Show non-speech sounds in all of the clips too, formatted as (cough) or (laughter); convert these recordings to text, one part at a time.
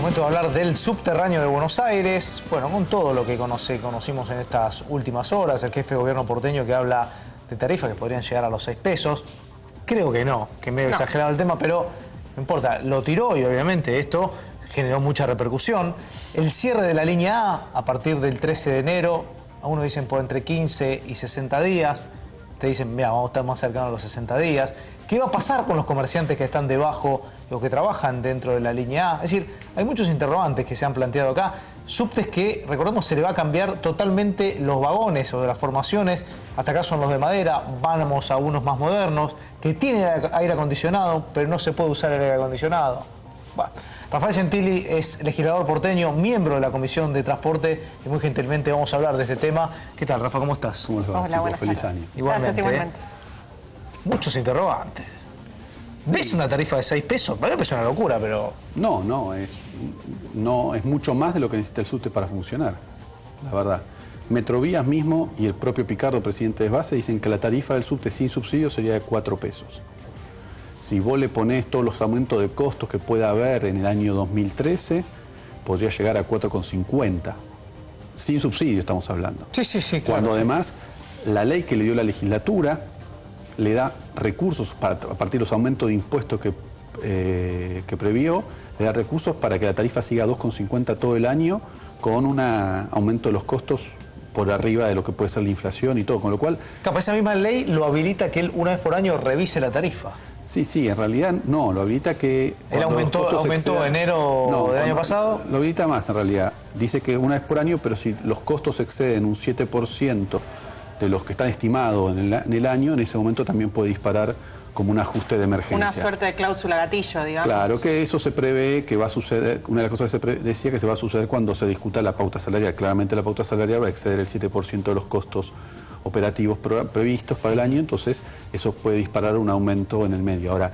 Momento de hablar del subterráneo de Buenos Aires. Bueno, con todo lo que conocimos en estas últimas horas, el jefe de gobierno porteño que habla de tarifas que podrían llegar a los 6 pesos. Creo que no, que medio exagerado el tema, pero no importa, lo tiró y obviamente esto generó mucha repercusión. El cierre de la línea A a partir del 13 de enero, a uno dicen por entre 15 y 60 días, te dicen, mira, vamos a estar más cercanos a los 60 días. ¿Qué va a pasar con los comerciantes que están debajo, los que trabajan dentro de la línea A? Es decir, hay muchos interrogantes que se han planteado acá. Subtes que, recordemos, se le va a cambiar totalmente los vagones o de las formaciones. Hasta acá son los de madera, vamos a unos más modernos, que tienen aire acondicionado, pero no se puede usar el aire acondicionado. Bueno, Rafael Gentili es legislador porteño, miembro de la Comisión de Transporte y muy gentilmente vamos a hablar de este tema. ¿Qué tal, Rafa? ¿Cómo estás? ¿Cómo les va, Hola, Feliz año. Igualmente. Gracias, igualmente. Muchos interrogantes. ¿Ves una tarifa de 6 pesos? Para mí parece una locura, pero... No, no es, no, es mucho más de lo que necesita el subte para funcionar, la verdad. Metrovías mismo y el propio Picardo, presidente de base, dicen que la tarifa del subte sin subsidio sería de 4 pesos. Si vos le ponés todos los aumentos de costos que pueda haber en el año 2013, podría llegar a 4,50. Sin subsidio estamos hablando. Sí, sí, sí, claro. Cuando sí. además la ley que le dio la legislatura le da recursos para, a partir de los aumentos de impuestos que, eh, que previó, le da recursos para que la tarifa siga a 2,50 todo el año con un aumento de los costos por arriba de lo que puede ser la inflación y todo, con lo cual... Capaz esa misma ley lo habilita que él una vez por año revise la tarifa. Sí, sí, en realidad no, lo habilita que... ¿Él aumentó, aumentó excedan- enero del año pasado? Lo habilita más en realidad. Dice que una vez por año, pero si los costos exceden un 7% de los que están estimados en el, en el año, en ese momento también puede disparar como un ajuste de emergencia. Una suerte de cláusula gatillo, digamos. Claro que eso se prevé que va a suceder, una de las cosas que se decía que se va a suceder cuando se discuta la pauta salarial. Claramente la pauta salarial va a exceder el 7% de los costos operativos previstos para el año, entonces eso puede disparar un aumento en el medio. Ahora,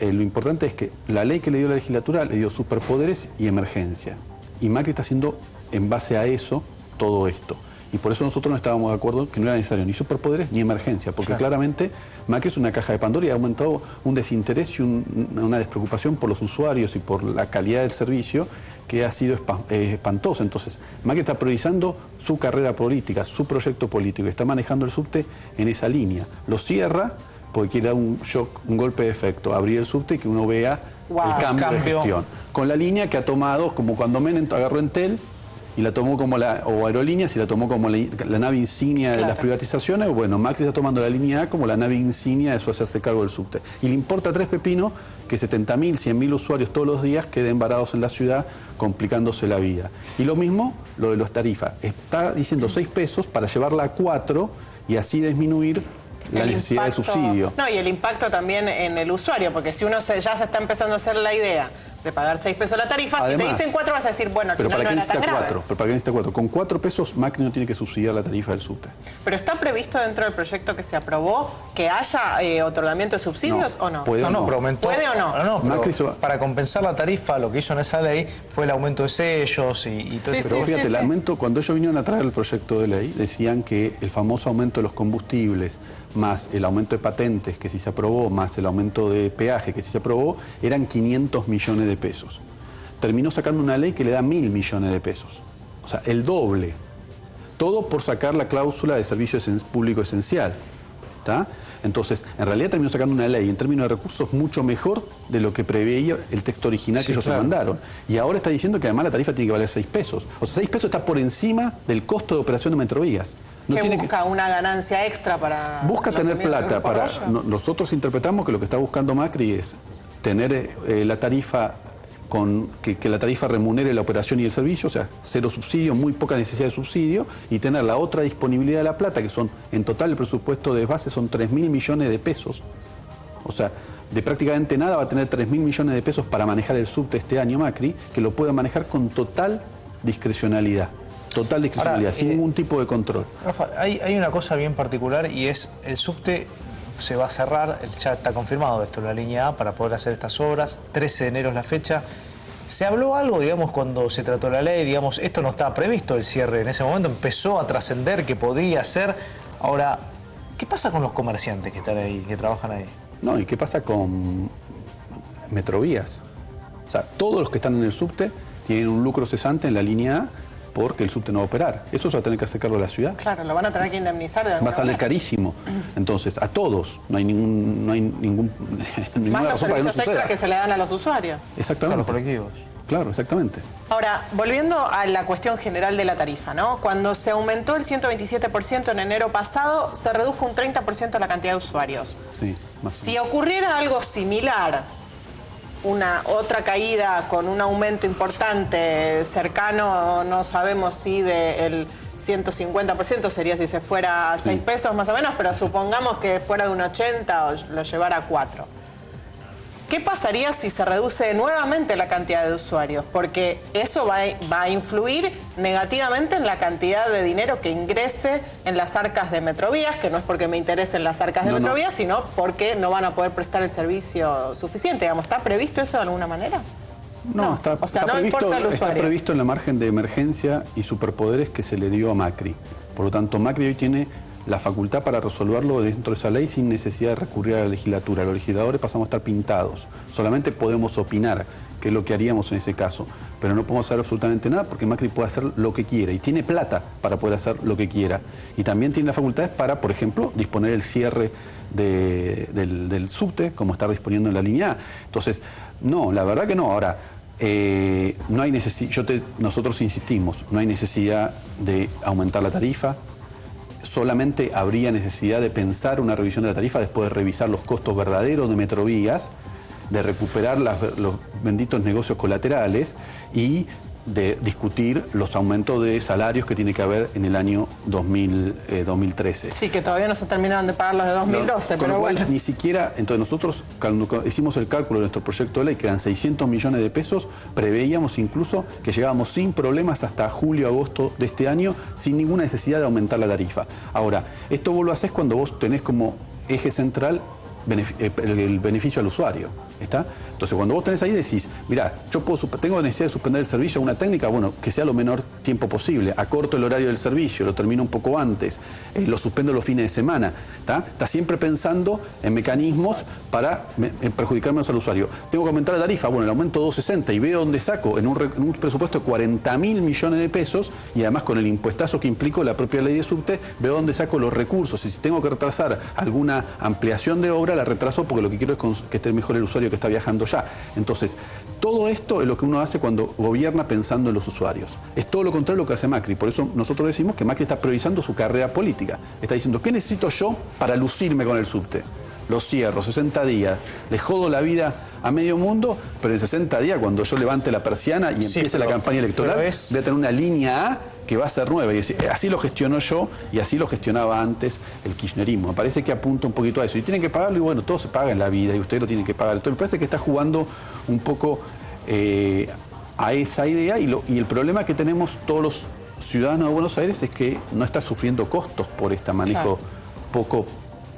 eh, lo importante es que la ley que le dio la legislatura le dio superpoderes y emergencia. Y Macri está haciendo en base a eso todo esto. Y por eso nosotros no estábamos de acuerdo que no era necesario ni superpoderes ni emergencia, porque Claro. claramente Macri es una caja de Pandora y ha aumentado un desinterés y un- una despreocupación por los usuarios y por la calidad del servicio que ha sido eh, espantosa. Entonces, Macri está priorizando su carrera política, su proyecto político, y está manejando el subte en esa línea. Lo cierra porque quiere dar un shock, un golpe de efecto, abrir el subte y que uno vea Wow. el cambio, de gestión. Con la línea que ha tomado, como cuando Menem agarró Entel, y la tomó como la, o aerolíneas y la tomó como la, la nave insignia de las privatizaciones, bueno, Macri está tomando la línea A como la nave insignia de su hacerse cargo del subte. Y le importa a tres pepinos que 70.000, 100.000 usuarios todos los días queden varados en la ciudad, complicándose la vida. Y lo mismo, lo de las tarifas. Está diciendo 6 pesos para llevarla a 4 y así disminuir la El necesidad impacto- de subsidio. No, y el impacto también en el usuario, porque si uno se- ya se está empezando a hacer la idea de pagar 6 pesos la tarifa, si te dicen 4 vas a decir, bueno, al Pero final ¿para qué no tan necesita grave. 4? ¿Pero para qué necesita 4? Con 4 pesos Macri no tiene que subsidiar la tarifa del subte. Pero está previsto dentro del proyecto que se aprobó que haya eh, otorgamiento de subsidios No, o no? puede- No, no, no. pero aumentó. ¿Puede o no? No, pero Macri se va- para compensar la tarifa, lo que hizo en esa ley fue el aumento de sellos y, y todo Sí, ese Pero sí, fíjate, sí, el sí. aumento, cuando ellos vinieron a traer el proyecto de ley, decían que el famoso aumento de los combustibles, más el aumento de patentes que sí se aprobó, más el aumento de peaje que sí se aprobó, eran 500 millones de pesos. Terminó sacando una ley que le da mil millones de pesos. O sea, el doble. Todo por sacar la cláusula de servicio público esencial. ¿tá? Entonces, en realidad terminó sacando una ley en términos de recursos mucho mejor de lo que preveía el texto original Sí, que ellos claro. se mandaron. Y ahora está diciendo que además la tarifa tiene que valer 6 pesos. O sea, 6 pesos está por encima del costo de operación de Metrovías. No que tiene que- busca una ganancia extra para... busca tener plata para nosotros interpretamos que lo que está buscando Macri es tener eh, la tarifa con que, que la tarifa remunere la operación y el servicio, o sea, cero subsidio, muy poca necesidad de subsidio, y tener la otra disponibilidad de la plata, que son en total el presupuesto de base son 3 mil millones de pesos. O sea, de prácticamente nada va a tener 3 mil millones de pesos para manejar el subte este año Macri, que lo pueda manejar con total discrecionalidad. Total discrecionalidad, Ahora, sin eh, ningún tipo de control. Rafa, hay, hay una cosa bien particular y es el subte se va a cerrar, ya está confirmado esto, la línea A para poder hacer estas obras, 13 de enero es la fecha. ¿Se habló algo, digamos, cuando se trató la ley? Digamos, esto no estaba previsto el cierre en ese momento, empezó a trascender que podía ser. Ahora, ¿qué pasa con los comerciantes que están ahí, que trabajan ahí? No, ¿y qué pasa con Metrovías? O sea, todos los que están en el subte tienen un lucro cesante en la línea A porque el subte no va a operar. Eso se va a tener que hacer cargo de la ciudad. Claro, lo van a tener que indemnizar de Va a salir manera. carísimo. Entonces, a todos, no hay ningún, no hay ningún, (laughs) ninguna Más los razón para que no extra suceda. que se le dan a los usuarios. Exactamente. los colectivos. Claro, exactamente. Ahora, volviendo a la cuestión general de la tarifa, ¿no? Cuando se aumentó el 127% en enero pasado, se redujo un 30% la cantidad de usuarios. Sí, más o Si ocurriera algo similar, una otra caída con un aumento importante cercano, no sabemos si del 150% sería si se fuera a 6 pesos más o menos, pero supongamos que fuera de un 80 o lo llevara a 4. ¿Qué pasaría si se reduce nuevamente la cantidad de usuarios? Porque eso va a, va a influir negativamente en la cantidad de dinero que ingrese en las arcas de Metrovías, que no es porque me interesen las arcas de No, no. Metrovías, sino porque no van a poder prestar el servicio suficiente. Digamos, ¿Está previsto eso de alguna manera? No, No, está, o sea, está no previsto, importa el está previsto en la margen de emergencia y superpoderes que se le dio a Macri. Por lo tanto, Macri hoy tiene la facultad para resolverlo dentro de esa ley sin necesidad de recurrir a la legislatura. Los legisladores pasamos a estar pintados. Solamente podemos opinar, que es lo que haríamos en ese caso. Pero no podemos hacer absolutamente nada porque Macri puede hacer lo que quiera y tiene plata para poder hacer lo que quiera. Y también tiene las facultades para, por ejemplo, disponer el cierre de- del, subte, como está disponiendo en la línea A. Entonces, no, la verdad que no. Ahora, eh, no hay necesi- yo nosotros insistimos, no hay necesidad de aumentar la tarifa, solamente habría necesidad de pensar una revisión de la tarifa después de revisar los costos verdaderos de Metrovías, de recuperar los benditos negocios colaterales y de discutir los aumentos de salarios que tiene que haber en el año 2000, eh, 2013. Sí, que todavía no se terminaron de pagar los de 2012, Con pero lo cual, bueno. Ni siquiera, entonces nosotros cuando hicimos el cálculo de nuestro proyecto de ley, que eran 600 millones de pesos, preveíamos incluso que llegábamos sin problemas hasta julio, agosto de este año, sin ninguna necesidad de aumentar la tarifa. Ahora, esto vos lo haces cuando vos tenés como eje central el, el beneficio al usuario. ¿Está? Entonces, cuando vos tenés ahí decís, mira, yo puedo, tengo necesidad de suspender el servicio, una técnica, bueno, que sea lo menor tiempo posible, acorto el horario del servicio, lo termino un poco antes, eh, lo suspendo los fines de semana. ¿Está? Está siempre pensando en mecanismos para me- en perjudicar menos al usuario. Tengo que aumentar la tarifa, bueno, el aumento 260 y veo dónde saco en un, re- en un presupuesto de 40 mil millones de pesos y además con el impuestazo que implicó la propia ley de subte, veo dónde saco los recursos y si tengo que retrasar alguna ampliación de obra, la retraso porque lo que quiero es que esté mejor el usuario que está viajando ya. Entonces, todo esto es lo que uno hace cuando gobierna pensando en los usuarios. Es todo lo contrario de lo que hace Macri. Por eso nosotros decimos que Macri está priorizando su carrera política. Está diciendo, ¿qué necesito yo para lucirme con el subte? Los cierro, 60 días, le jodo la vida a medio mundo, pero en 60 días, cuando yo levante la persiana y Sí, empiece pero- la campaña electoral, es- voy a tener una línea A que va a ser nueva. Y eh, así lo gestionó yo y así lo gestionaba antes el kirchnerismo. Me parece que apunta un poquito a eso. Y tienen que pagarlo y bueno, todo se paga en la vida y ustedes lo tienen que pagar. Entonces me parece que está jugando un poco eh, a esa idea y, lo- y el problema que tenemos todos los ciudadanos de Buenos Aires es que no está sufriendo costos por este manejo Claro. poco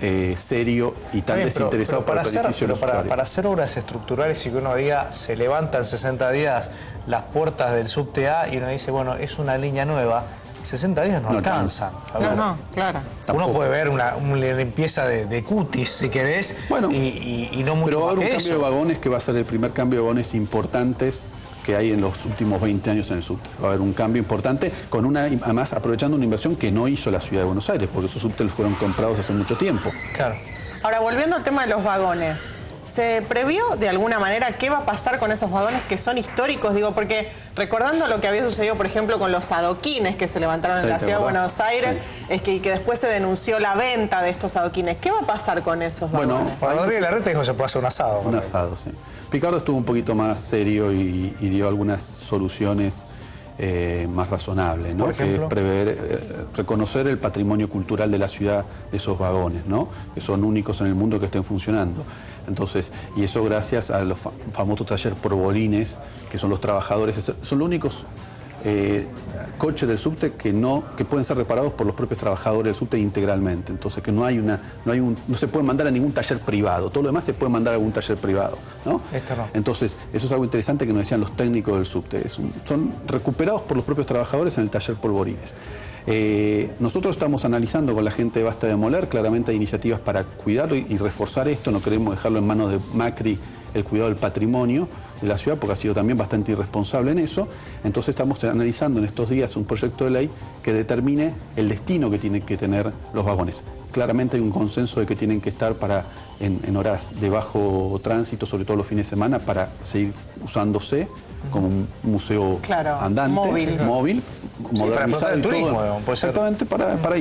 eh, serio y tan bien, desinteresado pero para, para el hacer, beneficio pero para, hacer obras estructurales y que uno diga, se levantan 60 días las puertas del subte A y uno dice, bueno, es una línea nueva, 60 días no, No alcanzan. No, no, claro. Uno Tampoco. puede ver una, una limpieza de, de cutis, si querés, Bueno, y, y- y no mucho Pero va a haber un cambio eso. de vagones que va a ser el primer cambio de vagones importantes que hay en los últimos 20 años en el subte. Va a haber un cambio importante, con una, además aprovechando una inversión que no hizo la ciudad de Buenos Aires, porque esos subtes fueron comprados hace mucho tiempo. Claro. Ahora, volviendo al tema de los vagones, ¿se previó de alguna manera qué va a pasar con esos vagones que son históricos? Digo, porque recordando lo que había sucedido, por ejemplo, con los adoquines que se levantaron Sí, en la ¿te ciudad de? Buenos Aires, Sí. es que, que después se denunció la venta de estos adoquines. ¿Qué va a pasar con esos Bueno, vagones? Juan Rodríguez Larreta dijo que se puede hacer un asado. Un asado, sí. Picardo estuvo un poquito más serio y, y dio algunas soluciones eh, más razonables, ¿no? Por ejemplo. Que prever, eh, reconocer el patrimonio cultural de la ciudad de esos vagones, ¿no? Que son únicos en el mundo que estén funcionando. Entonces, y eso gracias a los fa- famosos talleres porbolines, que son los trabajadores, es- son los únicos eh, coches del subte que no que pueden ser reparados por los propios trabajadores del subte integralmente. Entonces que no hay una no hay un no se puede mandar a ningún taller privado. Todo lo demás se puede mandar a algún taller privado ¿no? Entonces eso es algo interesante que nos decían los técnicos del subte. Es un- son recuperados por los propios trabajadores en el taller Polvorines. Eh, nosotros estamos analizando con la gente de Basta de Moler, claramente hay iniciativas para cuidarlo y, y reforzar esto, no queremos dejarlo en manos de Macri el cuidado del patrimonio, de la ciudad, porque ha sido también bastante irresponsable en eso. Entonces estamos analizando en estos días un proyecto de ley que determine el destino que tienen que tener los vagones. Claramente hay un consenso de que tienen que estar para en, horas de bajo tránsito, sobre todo los fines de semana, para seguir usándose como un museo andante, móvil, móvil modernizado y todo. Exactamente, para, para,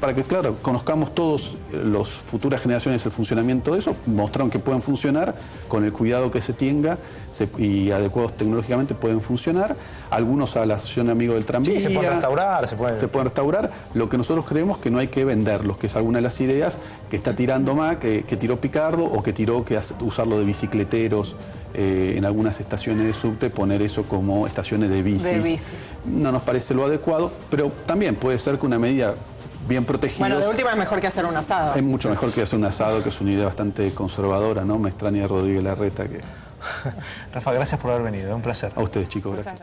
para que, claro, conozcamos todos eh, las futuras generaciones el funcionamiento de eso, mostraron que pueden funcionar con el cuidado que se tenga y adecuados tecnológicamente pueden funcionar. Algunos a la Asociación Amigo del Tranvía. se pueden restaurar, se pueden... Se pueden restaurar. Lo que nosotros creemos que no hay que venderlos, que es alguna de las ideas que está tirando más, que, tiró Picardo o que tiró que usarlo de bicicleteros eh, en algunas estaciones de subte, poner eso como estaciones de bici. No nos parece lo adecuado, pero también puede ser que una medida bien protegida. Bueno, de última es mejor que hacer un asado. Es mucho mejor que hacer un asado, que es una idea bastante conservadora, ¿no? Me extraña Rodríguez Larreta que... (laughs) Rafa, gracias por haber venido, un placer. A ustedes, chicos, gracias.